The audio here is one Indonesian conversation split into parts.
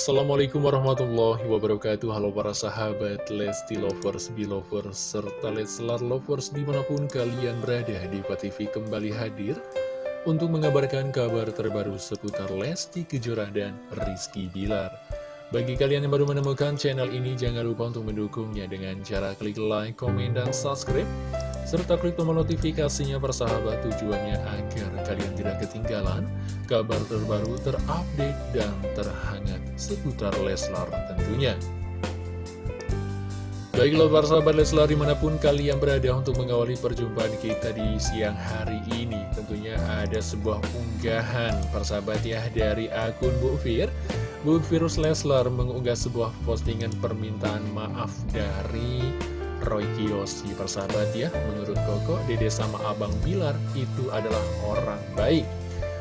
Assalamualaikum warahmatullahi wabarakatuh. Halo para sahabat Lesti Lovers, Belovers, serta Leslar Lovers di mana pun kalian berada di TV kembali hadir Untuk mengabarkan kabar terbaru seputar Lesti Kejora dan Rizky Bilar. Bagi kalian yang baru menemukan channel ini jangan lupa untuk mendukungnya dengan cara klik like, komen, dan subscribe serta klik tombol notifikasinya persahabat tujuannya agar kalian tidak ketinggalan kabar terbaru terupdate dan terhangat seputar Leslar tentunya. Baiklah para sahabat Leslar di mana pun kalian berada untuk mengawali perjumpaan kita di siang hari ini Tentunya ada sebuah unggahan persahabat ya dari akun Bu Fir Bu Virus Leslar mengunggah sebuah postingan permintaan maaf dari Roy Kiyoshi persahabat ya. Menurut Koko, Dede sama Abang Bilar itu adalah orang baik.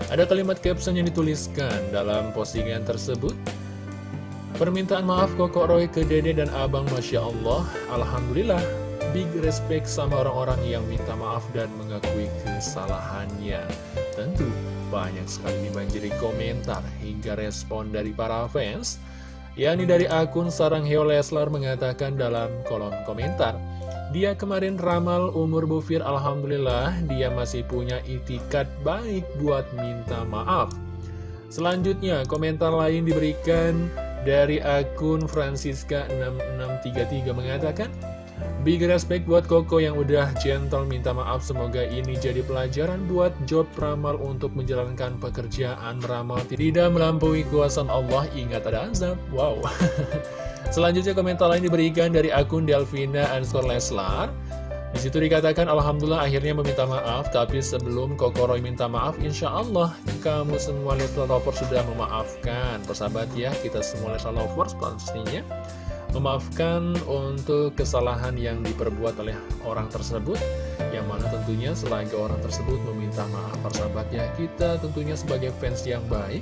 Ada kalimat caption yang dituliskan dalam postingan tersebut. Permintaan maaf Koko Roy ke Dede dan Abang Masya Allah. Alhamdulillah Big respect sama orang-orang yang minta maaf dan mengakui kesalahannya. Tentu banyak sekali dibanjiri komentar hingga respon dari para fans yakni dari akun Sarang Heo Leslar mengatakan dalam kolom komentar dia kemarin ramal umur Bufir Alhamdulillah dia masih punya itikat baik buat minta maaf. Selanjutnya komentar lain diberikan dari akun Francisca6633 mengatakan Big respect buat Koko yang udah gentle minta maaf. Semoga ini jadi pelajaran buat job ramal untuk menjalankan pekerjaan ramal. Tidak melampaui kuasa Allah. Ingat ada azab. Wow. Selanjutnya komentar lain diberikan dari akun Delvina Ansor Leslar. Di situ dikatakan Alhamdulillah akhirnya meminta maaf. Tapi sebelum Koko Roy minta maaf Insya Allah kamu semua Little Lovers sudah memaafkan. Persahabat ya kita semua Little Lovers pastinya memaafkan untuk kesalahan yang diperbuat oleh orang tersebut yang mana tentunya selagi orang tersebut meminta maaf persahabatnya kita tentunya sebagai fans yang baik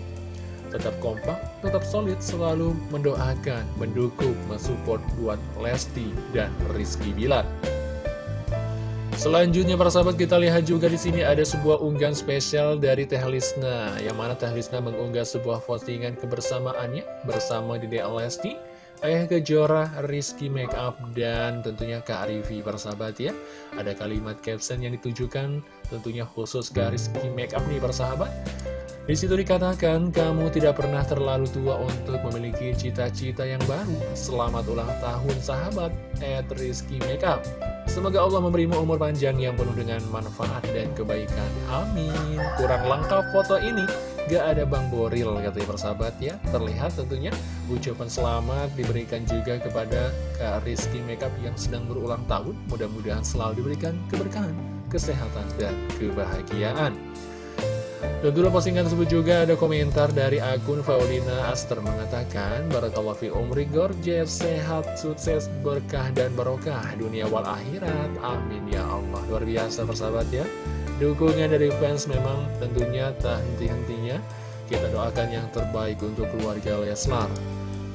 tetap kompak, tetap solid, selalu mendoakan, mendukung, mensupport buat Lesti dan Rizky Bilar. Selanjutnya para sahabat kita lihat juga di sini ada sebuah unggahan spesial dari Teh Lisna yang mana Teh Lisna mengunggah sebuah postingan kebersamaannya bersama Dede Lesti Ayah Kejora, Rizky Makeup, dan tentunya Kak Arifi persahabat ya Ada kalimat caption yang ditujukan tentunya khusus ke Rizky Makeup nih persahabat di situ dikatakan, kamu tidak pernah terlalu tua untuk memiliki cita-cita yang baru. Selamat ulang tahun sahabat, at Rizky Makeup. Semoga Allah memberimu umur panjang yang penuh dengan manfaat dan kebaikan. Amin. Kurang lengkap foto ini. Gak ada Bang Boril katanya persahabat ya Terlihat tentunya ucapan selamat diberikan juga kepada Kak Rizky Makeup yang sedang berulang tahun Mudah-mudahan selalu diberikan keberkahan, kesehatan, dan kebahagiaan dan dulu postingan tersebut juga ada komentar dari akun Faulina Aster mengatakan Barakallah fi umri gorgeous, sehat, sukses, berkah, dan barokah. Dunia wal akhirat. Amin ya Allah. Luar biasa persahabat ya. Dukungan dari fans memang tentunya tak henti-hentinya. Kita doakan yang terbaik untuk keluarga Leslar.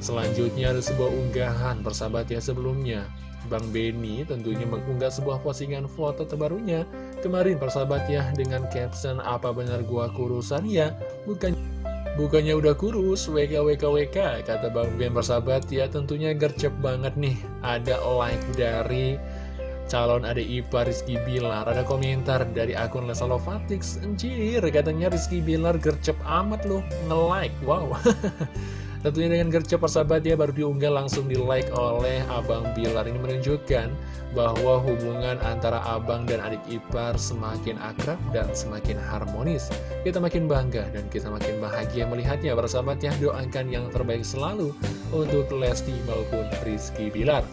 Selanjutnya ada sebuah unggahan persahabat ya sebelumnya Bang Benny tentunya mengunggah sebuah postingan foto terbarunya. Kemarin persahabat ya dengan caption apa benar gua kurusan ya? Bukan Bukannya udah kurus, WKWKWK, kata Bang Ben persahabat ya. Tentunya gercep banget nih Ada like dari calon adik ipar Rizky Bilar. Ada komentar dari akun Lesa Lovatix Anjir, katanya Rizky Bilar gercep amat loh, nge-like, wow Tentunya dengan gercep persahabat ya baru diunggah langsung di like oleh Abang Bilar. Ini menunjukkan bahwa hubungan antara abang dan adik ipar semakin akrab dan semakin harmonis. Kita makin bangga dan kita makin bahagia melihatnya. Persahabat ya Doakan yang terbaik selalu untuk Lesti maupun Rizky Bilar.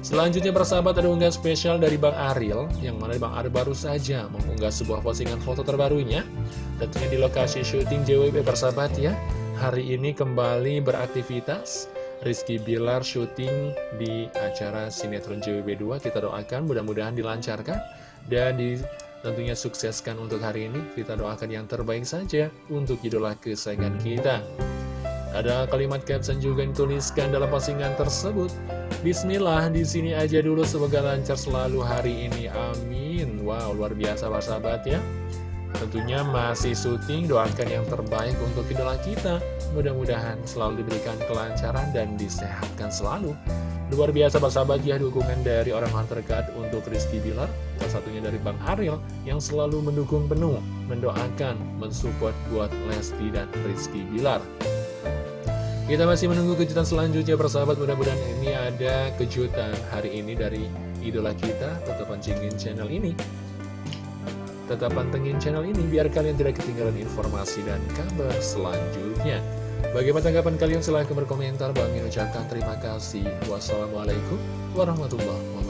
Selanjutnya persahabat ada unggahan spesial dari Bang Aril Yang mana Bang Aril baru saja mengunggah sebuah postingan foto terbarunya. Tentunya di lokasi syuting JWP persahabat ya hari ini kembali beraktivitas Rizky Bilar syuting di acara sinetron JWB2 Kita doakan mudah-mudahan dilancarkan Dan di, tentunya sukseskan untuk hari ini Kita doakan yang terbaik saja untuk idola kesayangan kita Ada kalimat caption juga yang dituliskan dalam postingan tersebut Bismillah, di sini aja dulu semoga lancar selalu hari ini. Amin. Wow, luar biasa sahabat ya. Tentunya masih syuting, doakan yang terbaik untuk idola kita. Mudah-mudahan selalu diberikan kelancaran dan disehatkan selalu. Luar biasa Pak sahabat ya dukungan dari orang-orang terdekat untuk Rizky Bilar. Salah satunya dari Bang Ariel yang selalu mendukung penuh, mendoakan, mensupport buat Lesti dan Rizky Bilar. Kita masih menunggu kejutan selanjutnya persahabat mudah-mudahan ini ada kejutan hari ini dari idola kita tetap pancingin channel ini tetap pantengin channel ini biar kalian tidak ketinggalan informasi dan kabar selanjutnya. Bagaimana tanggapan kalian? Silahkan berkomentar. Bang ucapkan terima kasih. Wassalamualaikum warahmatullahi wabarakatuh